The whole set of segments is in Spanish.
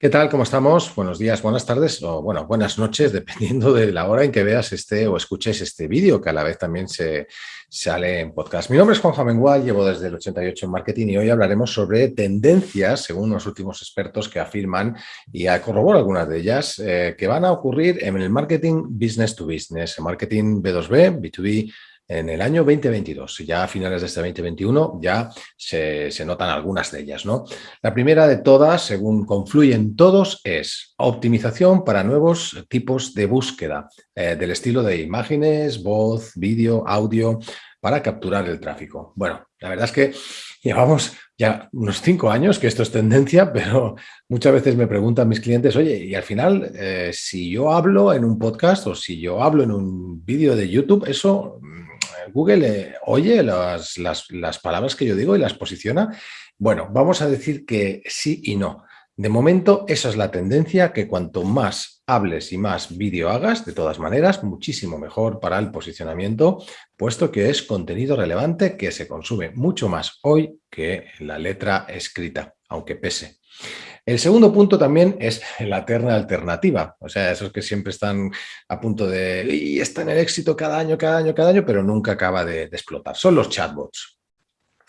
¿Qué tal? ¿Cómo estamos? Buenos días, buenas tardes o bueno, buenas noches, dependiendo de la hora en que veas este o escuches este vídeo, que a la vez también se sale en podcast. Mi nombre es Juan Jamengual, llevo desde el 88 en marketing y hoy hablaremos sobre tendencias, según los últimos expertos que afirman, y corroboro algunas de ellas, eh, que van a ocurrir en el marketing business to business, marketing B2B, B2B, en el año 2022. Ya a finales de este 2021 ya se, notan algunas de ellas. ¿no? La primera de todas, según confluyen todos, es optimización para nuevos tipos de búsqueda, eh, del estilo de imágenes, voz, vídeo, audio, para capturar el tráfico. Bueno, la verdad es que llevamos ya unos cinco años que esto es tendencia, pero muchas veces me preguntan mis clientes, oye, y al final, eh, si yo hablo en un podcast o si yo hablo en un vídeo de YouTube, eso Google eh, oye las, las, palabras que yo digo y las posiciona. Bueno, vamos a decir que sí y no. De momento, esa es la tendencia, que cuanto más hables y más vídeo hagas, de todas maneras, muchísimo mejor para el posicionamiento, puesto que es contenido relevante que se consume mucho más hoy que la letra escrita, aunque pese. El segundo punto también es la eterna alternativa, o sea, esos que siempre están a punto de, y está en el éxito cada año, cada año, cada año, pero nunca acaba de, explotar. Son los chatbots.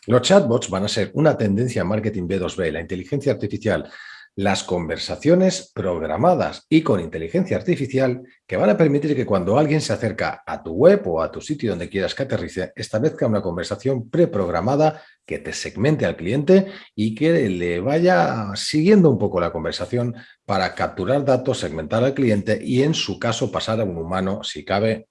Los chatbots van a ser una tendencia en marketing B2B, la inteligencia artificial, las conversaciones programadas y con inteligencia artificial que van a permitir que cuando alguien se acerca a tu web o a tu sitio donde quieras que aterrice, establezca una conversación preprogramada que te segmente al cliente y que le vaya siguiendo un poco la conversación para capturar datos, segmentar al cliente y en su caso pasar a un humano, si cabe,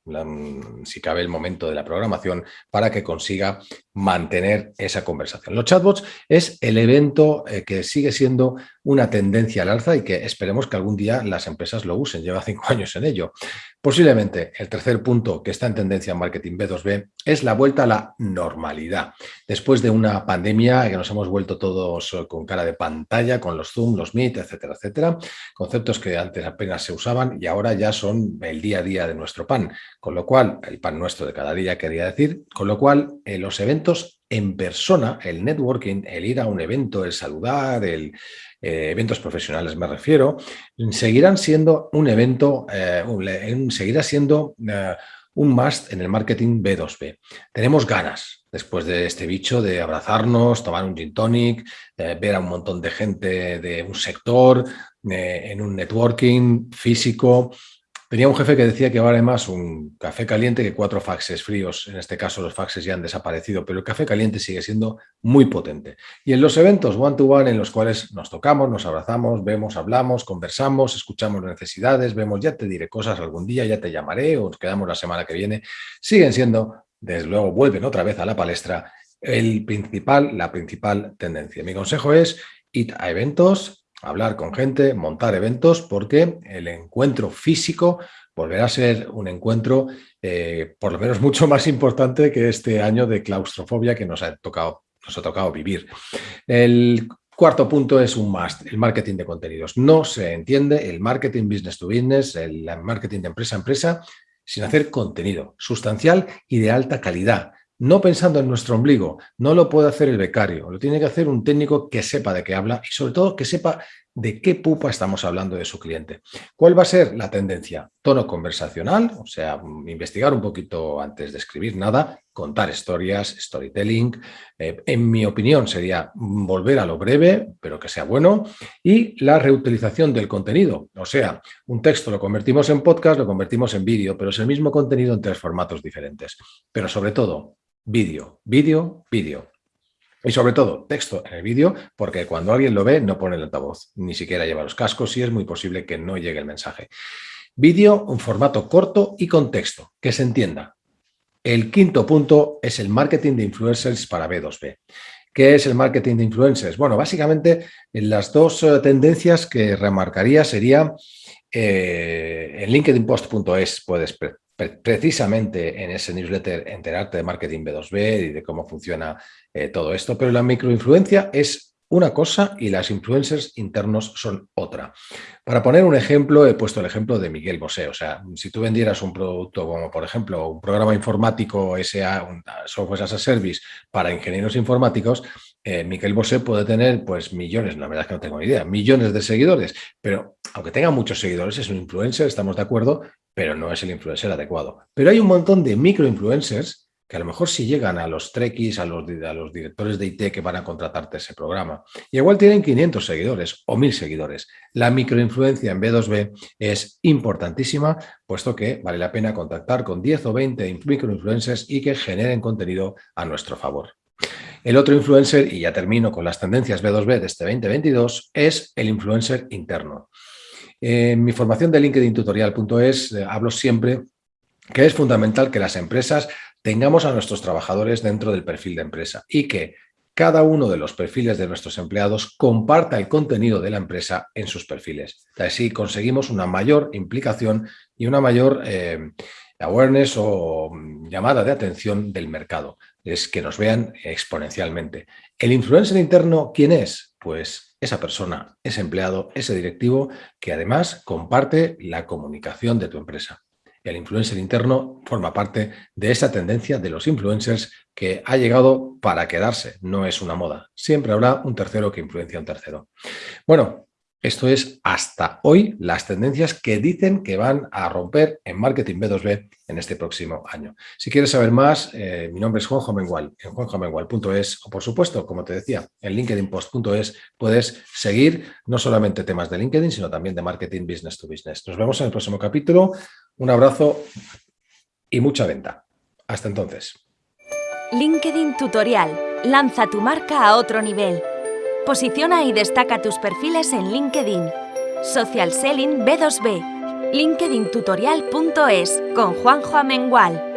si cabe el momento de la programación, para que consiga mantener esa conversación. Los chatbots es el evento eh, que sigue siendo una tendencia al alza y que esperemos que algún día las empresas lo usen. Lleva cinco años en ello. Posiblemente el tercer punto que está en tendencia en marketing B2B es la vuelta a la normalidad. Después de una pandemia que nos hemos vuelto todos con cara de pantalla, con los Zoom, los Meet, etcétera, etcétera, conceptos que antes apenas se usaban y ahora ya son el día a día de nuestro pan, con lo cual, el pan nuestro de cada día quería decir, con lo cual eh, los eventos en persona, el networking, el ir a un evento, el saludar, el, eh, eventos profesionales me refiero, seguirán siendo un evento, eh, seguirá siendo eh, un must en el marketing B2B. Tenemos ganas, después de este bicho, de abrazarnos, tomar un gin tonic, ver a un montón de gente de un sector, en un networking físico, Tenía un jefe que decía que vale más un café caliente que cuatro faxes fríos. En este caso los faxes ya han desaparecido, pero el café caliente sigue siendo muy potente. Y en los eventos one-to-one en los cuales nos tocamos, nos abrazamos, vemos, hablamos, conversamos, escuchamos necesidades, vemos, ya te diré cosas algún día, ya te llamaré o nos quedamos la semana que viene, siguen siendo, desde luego, vuelven otra vez a la palestra, el principal, la principal tendencia. Mi consejo es ir a eventos, hablar con gente, montar eventos, porque el encuentro físico volverá a ser un encuentro eh, por lo menos mucho más importante que este año de claustrofobia que nos ha tocado, nos ha tocado vivir. El cuarto punto es un must, el marketing de contenidos. No se entiende el marketing business to business, el marketing de empresa a empresa, sin hacer contenido sustancial y de alta calidad no pensando en nuestro ombligo, no lo puede hacer el becario, lo tiene que hacer un técnico que sepa de qué habla y sobre todo que sepa de qué pupa estamos hablando de su cliente. ¿Cuál va a ser la tendencia? Tono conversacional, o sea, investigar un poquito antes de escribir nada, contar historias, storytelling. Eh, en mi opinión sería volver a lo breve, pero que sea bueno. Y la reutilización del contenido, o sea, un texto lo convertimos en podcast, lo convertimos en vídeo, pero es el mismo contenido en tres formatos diferentes. Pero sobre todo, vídeo, vídeo, vídeo. Y sobre todo, texto en el vídeo, porque cuando alguien lo ve no pone el altavoz, ni siquiera lleva los cascos y es muy posible que no llegue el mensaje. Vídeo, un formato corto y con texto, que se entienda. El quinto punto es el marketing de influencers para B2B. ¿Qué es el marketing de influencers? Bueno, básicamente las dos eh, tendencias que remarcaría sería eh, en linkedinpost.es puedes precisamente en ese newsletter enterarte de marketing B2B y de cómo funciona eh, todo esto, pero la microinfluencia es una cosa y las influencers internos son otra. Para poner un ejemplo, he puesto el ejemplo de Miguel Bosé. O sea, si tú vendieras un producto como, por ejemplo, un programa informático SA, un software as a service para ingenieros informáticos, Eh, Miquel Bosé puede tener pues millones, la verdad es que no tengo ni idea, millones de seguidores, pero aunque tenga muchos seguidores es un influencer, estamos de acuerdo, pero no es el influencer adecuado. Pero hay un montón de microinfluencers que a lo mejor si llegan a los trekkies, a los, a los directores de IT que van a contratarte ese programa, y igual tienen 500 seguidores o 1000 seguidores. La microinfluencia en B2B es importantísima, puesto que vale la pena contactar con 10 o 20 microinfluencers y que generen contenido a nuestro favor. El otro influencer, y ya termino con las tendencias B2B de este 2022, es el influencer interno. En mi formación de LinkedIn eh, hablo siempre que es fundamental que las empresas tengamos a nuestros trabajadores dentro del perfil de empresa y que cada uno de los perfiles de nuestros empleados comparta el contenido de la empresa en sus perfiles. Así conseguimos una mayor implicación y una mayor eh, awareness o llamada de atención del mercado. Es que nos vean exponencialmente. ¿El influencer interno quién es? Pues esa persona, ese empleado, ese directivo que además comparte la comunicación de tu empresa el influencer interno forma parte de esa tendencia de los influencers que ha llegado para quedarse, no es una moda. Siempre habrá un tercero que influencia a un tercero. Bueno, esto es hasta hoy las tendencias que dicen que van a romper en marketing B2B en este próximo año. Si quieres saber más, eh, mi nombre es Juanjo Mengual, en juanjomengual.es o por supuesto, como te decía, en linkedinpost.es puedes seguir no solamente temas de LinkedIn, sino también de marketing business to business. Nos vemos en el próximo capítulo. Un abrazo y mucha venta. Hasta entonces. LinkedIn Tutorial. Lanza tu marca a otro nivel. Posiciona y destaca tus perfiles en LinkedIn. Social Selling B2B. LinkedIntutorial.es con Juanjo Amengual.